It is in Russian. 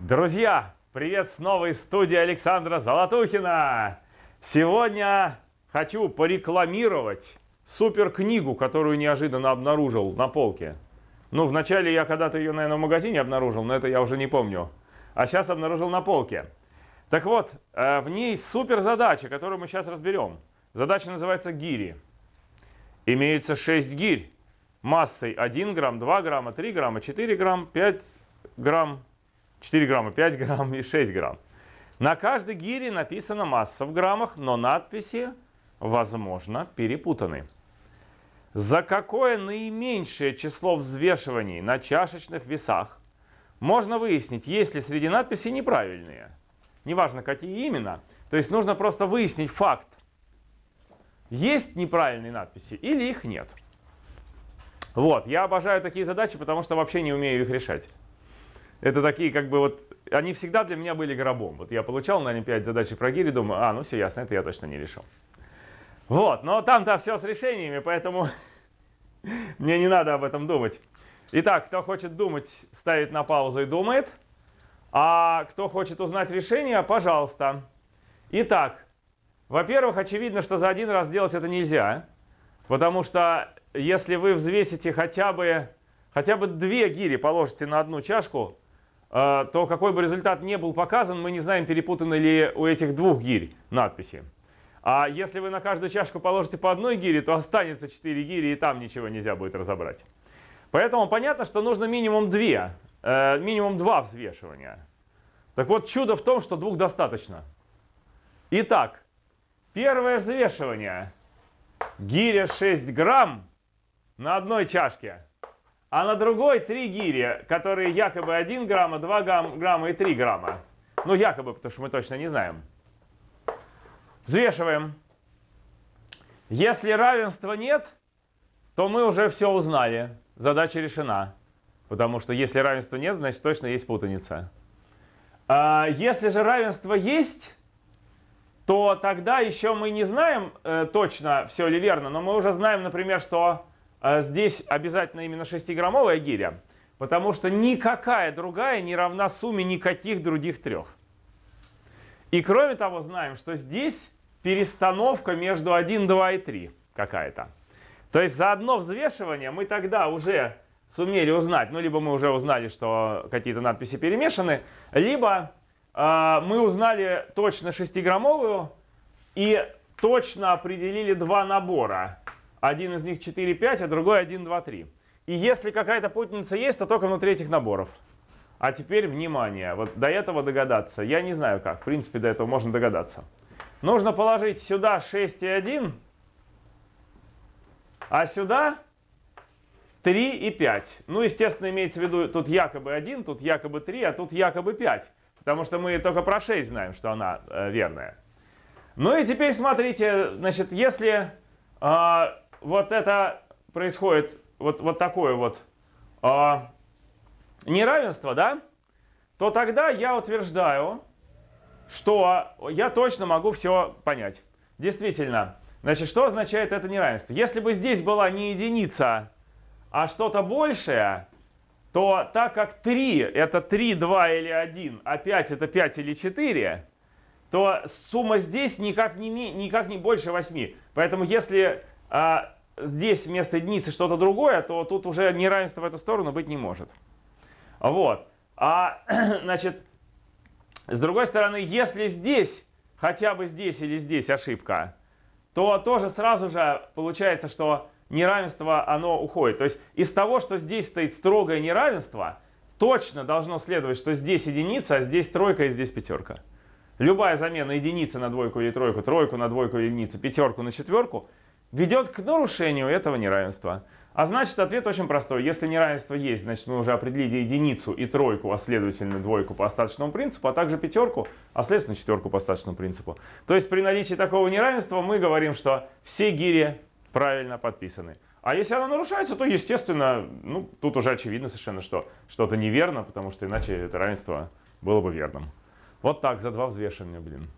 Друзья, привет снова из студии Александра Золотухина. Сегодня хочу порекламировать супер книгу, которую неожиданно обнаружил на полке. Ну, вначале я когда-то ее, наверное, в магазине обнаружил, но это я уже не помню. А сейчас обнаружил на полке. Так вот, э, в ней супер задача, которую мы сейчас разберем. Задача называется гири. Имеется 6 гирь массой 1 грамм, 2 грамма, 3 грамма, 4 грамм, 5 грамм, 4 грамма, 5 грамм и 6 грамм. На каждой гире написана масса в граммах, но надписи, возможно, перепутаны. За какое наименьшее число взвешиваний на чашечных весах можно выяснить, есть ли среди надписей неправильные. Неважно, какие именно. То есть нужно просто выяснить факт. Есть неправильные надписи или их нет. Вот, я обожаю такие задачи, потому что вообще не умею их решать. Это такие, как бы вот, они всегда для меня были гробом. Вот я получал на Олимпиаде задачи про гири, думаю, а, ну все ясно, это я точно не решил. Вот, но там-то все с решениями, поэтому мне не надо об этом думать. Итак, кто хочет думать, ставит на паузу и думает. А кто хочет узнать решение, пожалуйста. Итак, во-первых, очевидно, что за один раз делать это нельзя. Потому что если вы взвесите хотя бы, хотя бы две гири, положите на одну чашку, то какой бы результат не был показан, мы не знаем, перепутаны ли у этих двух гирь надписи. А если вы на каждую чашку положите по одной гире, то останется 4 гири, и там ничего нельзя будет разобрать. Поэтому понятно, что нужно минимум 2, э, минимум 2 взвешивания. Так вот, чудо в том, что двух достаточно. Итак, первое взвешивание. Гиря 6 грамм на одной чашке а на другой 3 гири, которые якобы 1 грамма, 2 грамма и 3 грамма. Ну, якобы, потому что мы точно не знаем. Взвешиваем. Если равенства нет, то мы уже все узнали. Задача решена. Потому что если равенства нет, значит точно есть путаница. А если же равенство есть, то тогда еще мы не знаем э, точно, все ли верно, но мы уже знаем, например, что здесь обязательно именно 6-граммовая гиря, потому что никакая другая не равна сумме никаких других трех. И кроме того, знаем, что здесь перестановка между 1, 2 и 3 какая-то. То есть за одно взвешивание мы тогда уже сумели узнать, ну либо мы уже узнали, что какие-то надписи перемешаны, либо э, мы узнали точно 6-граммовую и точно определили два набора. Один из них 4, 5, а другой 1, 2, 3. И если какая-то путаница есть, то только внутри этих наборов. А теперь внимание, вот до этого догадаться, я не знаю как, в принципе до этого можно догадаться. Нужно положить сюда 6 и 1, а сюда 3 и 5. Ну, естественно, имеется в виду, тут якобы 1, тут якобы 3, а тут якобы 5. Потому что мы только про 6 знаем, что она э, верная. Ну и теперь смотрите, значит, если э, вот это происходит, вот, вот такое вот э, неравенство, да, то тогда я утверждаю, что я точно могу все понять. Действительно, значит, что означает это неравенство? Если бы здесь была не единица, а что-то большее, то так как 3 это 3, 2 или 1, а 5 это 5 или 4, то сумма здесь никак не, никак не больше 8. Поэтому если а здесь вместо единицы что-то другое, то тут уже неравенство в эту сторону быть не может. Вот. А, значит, с другой стороны, если здесь, хотя бы здесь или здесь ошибка, то тоже сразу же получается, что неравенство, оно уходит. То есть из того, что здесь стоит строгое неравенство, точно должно следовать, что здесь единица, а здесь тройка и здесь пятерка. Любая замена единицы на двойку или тройку, тройку на двойку или единицу, пятерку на четверку ведет к нарушению этого неравенства. А значит, ответ очень простой. Если неравенство есть, значит, мы уже определили единицу и тройку, а следовательно двойку по остаточному принципу, а также пятерку, а следовательно четверку по остаточному принципу. То есть при наличии такого неравенства мы говорим, что все гири правильно подписаны. А если оно нарушается, то, естественно, ну, тут уже очевидно совершенно, что что-то неверно, потому что иначе это равенство было бы верным. Вот так, за два взвешивания, блин.